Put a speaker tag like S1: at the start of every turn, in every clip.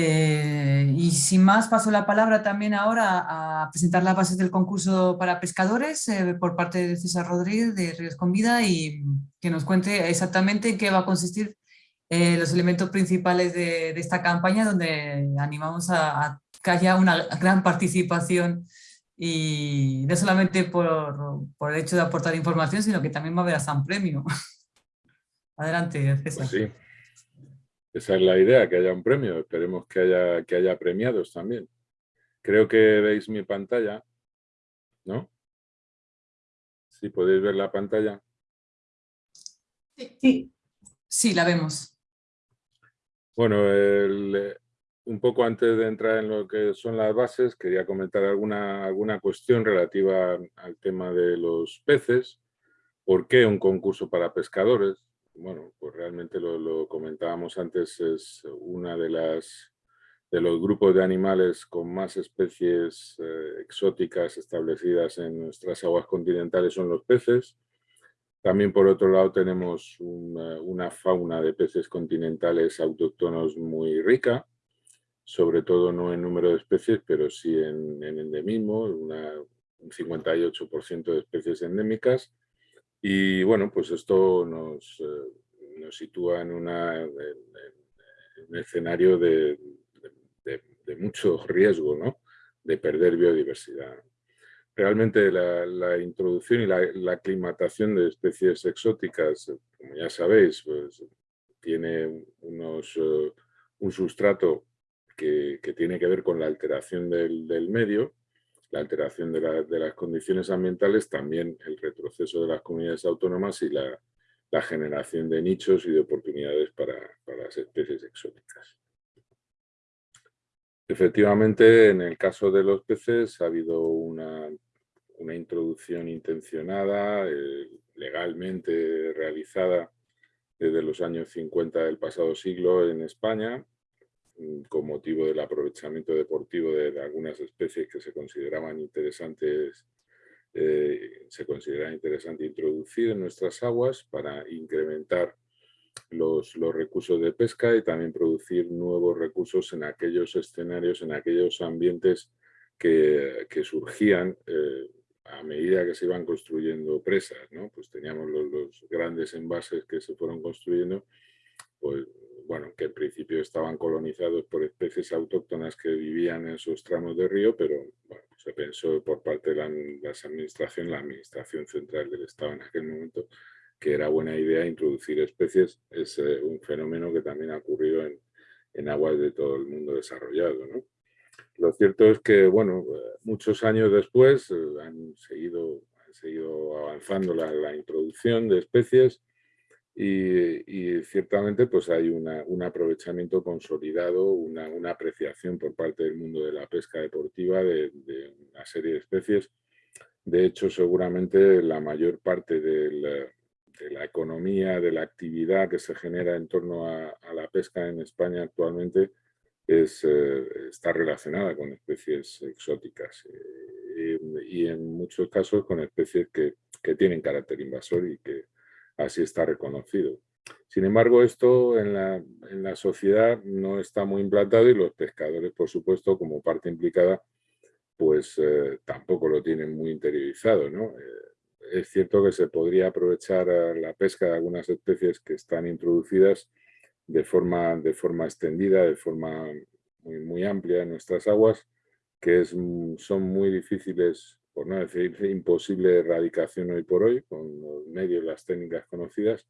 S1: Eh, y sin más, paso la palabra también ahora a presentar las bases del concurso para pescadores eh, por parte de César Rodríguez de Ríos con Vida y que nos cuente exactamente en qué va a consistir eh, los elementos principales de, esta campaña donde animamos a, que haya una gran participación y no solamente por, por, el hecho de aportar información, sino que también va a haber hasta un premio. Adelante, César.
S2: Pues sí, esa es la idea, que haya un premio. Esperemos que haya, que haya premiados también. Creo que veis mi pantalla, ¿no? ¿Sí podéis ver la pantalla?
S1: Sí, sí, la vemos.
S2: Bueno, un poco antes de entrar en lo que son las bases, quería comentar alguna, alguna cuestión relativa al tema de los peces. ¿Por qué un concurso para pescadores? Bueno, pues realmente lo, comentábamos antes, es una de las de los grupos de animales con más especies eh, exóticas establecidas en nuestras aguas continentales son los peces. También por otro lado tenemos una, fauna de peces continentales autóctonos muy rica, sobre todo no en número de especies, pero sí en, endemismo, una, un 58% de especies endémicas y bueno, pues esto nos, eh, nos sitúa en, una, un escenario de, mucho riesgo, ¿no? de perder biodiversidad. Realmente la, introducción y la, aclimatación de especies exóticas, como ya sabéis, pues, tiene unos, eh, un sustrato que, que, tiene que ver con la alteración del, del medio la alteración de, las condiciones ambientales, también el retroceso de las comunidades autónomas y la, generación de nichos y de oportunidades para, las especies exóticas. Efectivamente, en el caso de los peces ha habido una, introducción intencionada, eh, legalmente realizada desde los años 50 del pasado siglo en España, con motivo del aprovechamiento deportivo de, algunas especies que se consideraban interesantes eh, se considera interesante introducir en nuestras aguas para incrementar los, los, recursos de pesca y también producir nuevos recursos en aquellos escenarios, en aquellos ambientes que, que surgían eh, a medida que se iban construyendo presas. ¿no? Pues teníamos los, los, grandes envases que se fueron construyendo, pues bueno, que en principio estaban colonizados por especies autóctonas que vivían en esos tramos de río, pero se pensó por parte de la, administración, la administración central del Estado en aquel momento, que era buena idea introducir especies. Es eh, un fenómeno que también ha ocurrido en, aguas de todo el mundo desarrollado. Lo cierto es que, bueno, muchos años después eh, han, seguido, seguido avanzando la introducción de especies y, ciertamente pues hay un aprovechamiento consolidado, una, apreciación por parte del mundo de la pesca deportiva de, una serie de especies. De hecho, seguramente la mayor parte de la, economía, de la actividad que se genera en torno a, la pesca en España actualmente es, eh, está relacionada con especies exóticas eh, y en muchos casos con especies que, que tienen carácter invasor y que así está reconocido. Sin embargo, esto en la, sociedad no está muy implantado y los pescadores, por supuesto, como parte implicada, pues eh, tampoco lo tienen muy interiorizado. ¿no? Eh, es cierto que se podría aprovechar la pesca de algunas especies que están introducidas de forma, de forma extendida, de forma muy, muy amplia en nuestras aguas, que es, son muy difíciles por no decir imposible erradicación hoy por hoy, con los medios, las técnicas conocidas,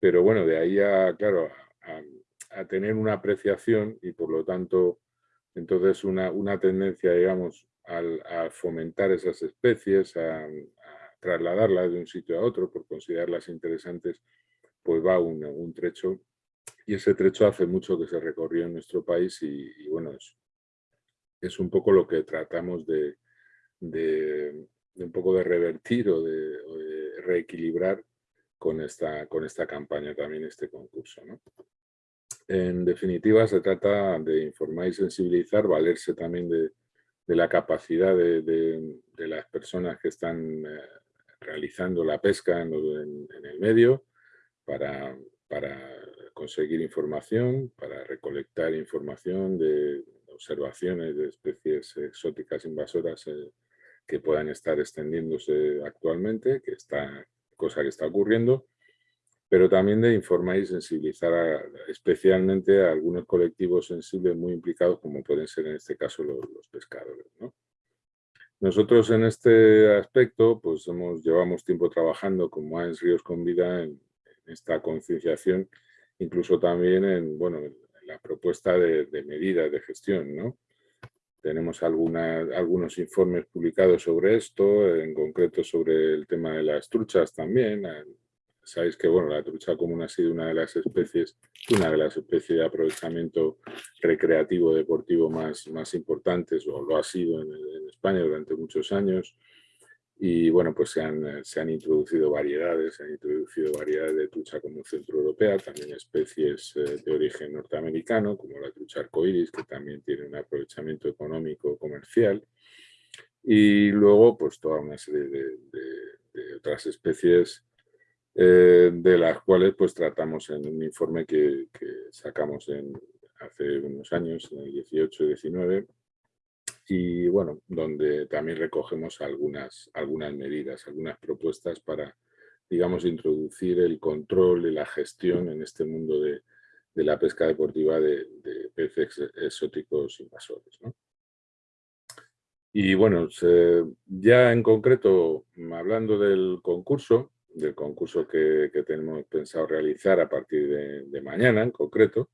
S2: pero bueno, de ahí a, claro, a, tener una apreciación y por lo tanto, entonces una, una tendencia, digamos, a fomentar esas especies, a, trasladarlas de un sitio a otro por considerarlas interesantes, pues va un, un, trecho. Y ese trecho hace mucho que se recorrió en nuestro país y, bueno, es, es un poco lo que tratamos de, de, un poco de revertir o de, reequilibrar con esta, con esta campaña también, este concurso. En definitiva, se trata de informar y sensibilizar, valerse también de, la capacidad de, las personas que están eh, realizando la pesca en, el medio para, para conseguir información, para recolectar información de observaciones de especies exóticas invasoras eh, que puedan estar extendiéndose actualmente, que está, cosa que está ocurriendo, pero también de informar y sensibilizar especialmente a algunos colectivos sensibles muy implicados, como pueden ser en este caso los, pescadores. Nosotros en este aspecto pues hemos, llevamos tiempo trabajando con Más Ríos con Vida en, esta concienciación, incluso también en, bueno, la propuesta de, medidas de gestión. ¿no? Tenemos algunos informes publicados sobre esto, en concreto sobre el tema de las truchas también. Sabéis que bueno, la trucha común ha sido una de las especies, una de las especies de aprovechamiento recreativo deportivo más, más importantes, o lo ha sido en, en España durante muchos años. Y bueno, pues se han, eh, se han, introducido variedades, se han introducido variedades de trucha como centroeuropea, también especies eh, de origen norteamericano, como la trucha arcoiris, que también tiene un aprovechamiento económico comercial. Y luego, pues toda una serie de, otras especies eh, de las cuales pues tratamos en un informe que, sacamos hace unos años, en el 18 y 19, y bueno, donde también recogemos algunas, algunas medidas, algunas propuestas para, digamos, introducir el control y la gestión en este mundo de, la pesca deportiva de, peces exóticos invasores. Y bueno, ya en concreto, hablando del concurso, del concurso que, tenemos pensado realizar a partir de mañana en concreto,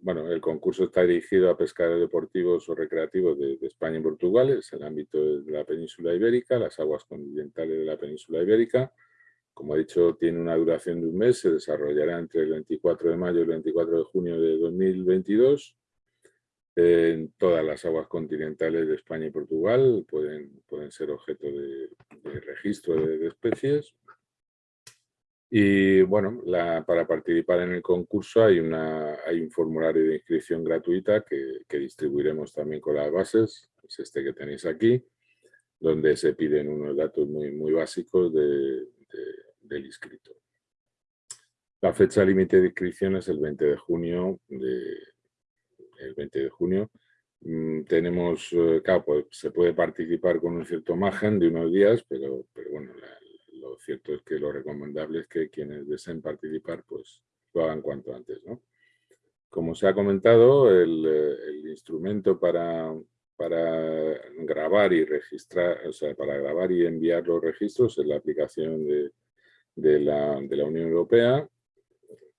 S2: bueno, el concurso está dirigido a pescadores deportivos o recreativos de, España y Portugal, es el ámbito de la península ibérica, las aguas continentales de la península ibérica. Como he dicho, tiene una duración de un mes, se desarrollará entre el 24 de mayo y el 24 de junio de 2022. En todas las aguas continentales de España y Portugal pueden, pueden ser objeto de, registro de especies. Y bueno, para participar en el concurso hay, una, hay un formulario de inscripción gratuita que, distribuiremos también con las bases, es este que tenéis aquí, donde se piden unos datos muy, muy básicos del inscrito. La fecha límite de inscripción es el 20 de junio. El 20 de junio. Mm, tenemos, eh, claro, pues, se puede participar con un cierto margen de unos días, pero, pero bueno, la, lo cierto es que lo recomendable es que quienes deseen participar pues lo hagan cuanto antes. ¿no? Como se ha comentado, el, eh, instrumento para, para, grabar y registrar, o sea, para grabar y enviar los registros es la aplicación de, de, la, de la, Unión Europea.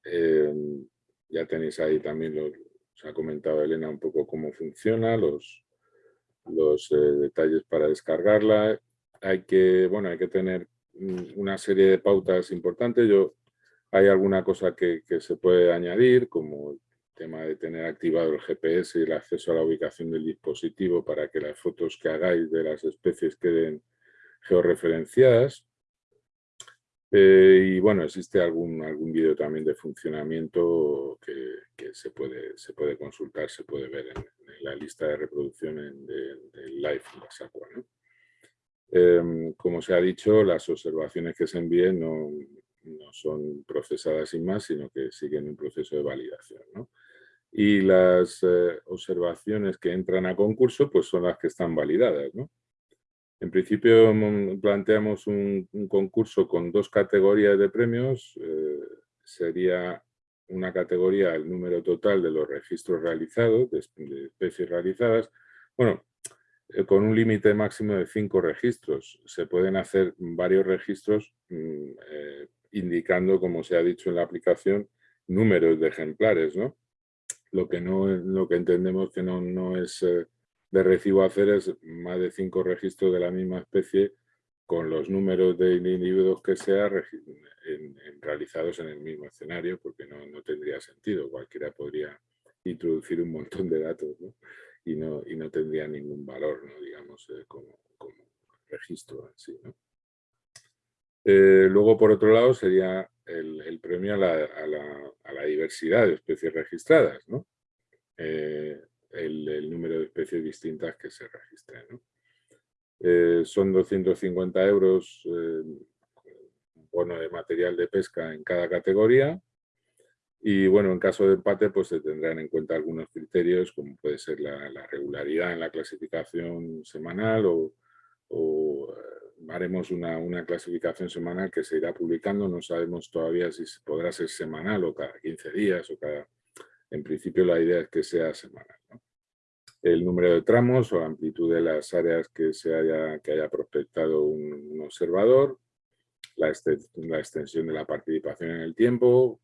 S2: Eh, ya tenéis ahí también, los, os ha comentado Elena un poco cómo funciona, los, los eh, detalles para descargarla. Hay que, bueno, hay que tener una serie de pautas importantes. Yo, hay alguna cosa que, se puede añadir, como el tema de tener activado el GPS y el acceso a la ubicación del dispositivo para que las fotos que hagáis de las especies queden georreferenciadas. Eh, y bueno, existe algún, algún vídeo también de funcionamiento que, se, puede, se puede consultar, se puede ver en, la lista de reproducción del de Live en la SACUA. Em, como se ha dicho, las observaciones que se envíen no, son procesadas sin más, sino que siguen un proceso de validación. Y las eh, observaciones que entran a concurso pues son las que están validadas. En principio planteamos un, concurso con dos categorías de premios. Eh, sería una categoría el número total de los registros realizados, de, de especies realizadas. Bueno, con un límite máximo de cinco registros. Se pueden hacer varios registros mm, eh, indicando, como se ha dicho en la aplicación, números de ejemplares. ¿no? Lo, que no, lo que entendemos que no, no es eh, de recibo hacer es más de cinco registros de la misma especie con los números de individuos que sea realizados en el mismo escenario, porque no, no, tendría sentido. Cualquiera podría introducir un montón de datos. ¿no? Y no, y no tendría ningún valor, ¿no? digamos, eh, como, como, registro en sí. ¿no? Eh, luego, por otro lado, sería el, premio a la, a, la, diversidad de especies registradas, ¿no? Eh, el, número de especies distintas que se registren. son 250 euros bono de material de pesca en cada categoría Y bueno, en caso de empate, pues se tendrán en cuenta algunos criterios, como puede ser la, regularidad en la clasificación semanal o, eh, haremos una, una, clasificación semanal que se irá publicando. No sabemos todavía si podrá ser semanal o cada 15 días o cada... En principio la idea es que sea semanal. El número de tramos o amplitud de las áreas que, se haya, que haya prospectado un, observador, la, la extensión de la participación en el tiempo,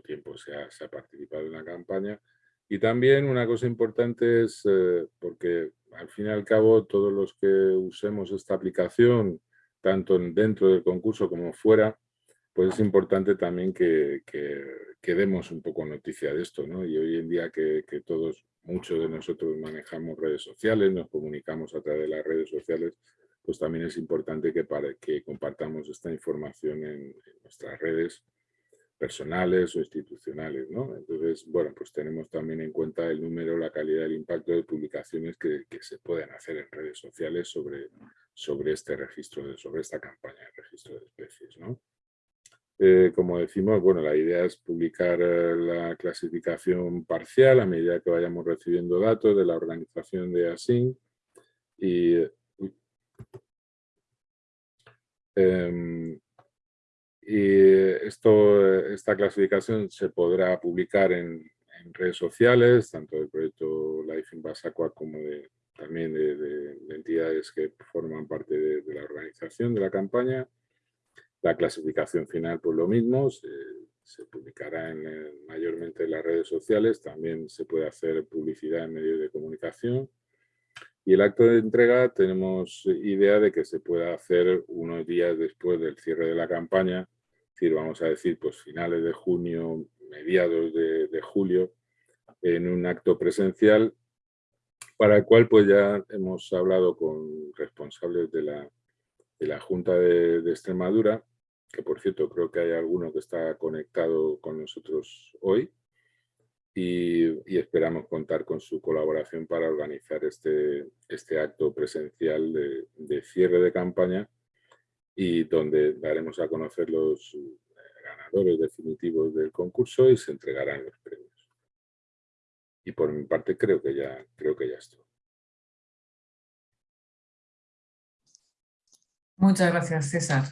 S2: tiempo se ha, participado en la campaña. Y también una cosa importante es, eh, porque al fin y al cabo todos los que usemos esta aplicación, tanto dentro del concurso como fuera, pues es importante también que, que, demos un poco noticia de esto, ¿no? Y hoy en día que, todos, muchos de nosotros manejamos redes sociales, nos comunicamos a través de las redes sociales, pues también es importante que, para, que compartamos esta información en nuestras redes personales o institucionales. ¿no? Entonces, bueno, pues tenemos también en cuenta el número, la calidad, el impacto de publicaciones que, se pueden hacer en redes sociales sobre, sobre este registro, sobre esta campaña de registro de especies. ¿no? Eh, como decimos, bueno, la idea es publicar eh, la clasificación parcial a medida que vayamos recibiendo datos de la organización de ASIN y em, y esto, esta clasificación se podrá publicar en, redes sociales, tanto del proyecto Life in Basacua como de, también de, entidades que forman parte de, la organización de la campaña. La clasificación final, pues lo mismo, se, publicará en, mayormente en las redes sociales, también se puede hacer publicidad en medios de comunicación. Y el acto de entrega tenemos idea de que se pueda hacer unos días después del cierre de la campaña, decir, vamos a decir, pues finales de junio, mediados de, julio, en un acto presencial para el cual pues ya hemos hablado con responsables de la Junta de, Extremadura, que por cierto creo que hay alguno que está conectado con nosotros hoy, y, esperamos contar con su colaboración para organizar este, este acto presencial de, cierre de campaña y donde daremos a conocer los eh, ganadores definitivos del concurso y se entregarán los premios. Y por mi parte creo que ya, creo que ya estoy.
S1: Muchas gracias, César.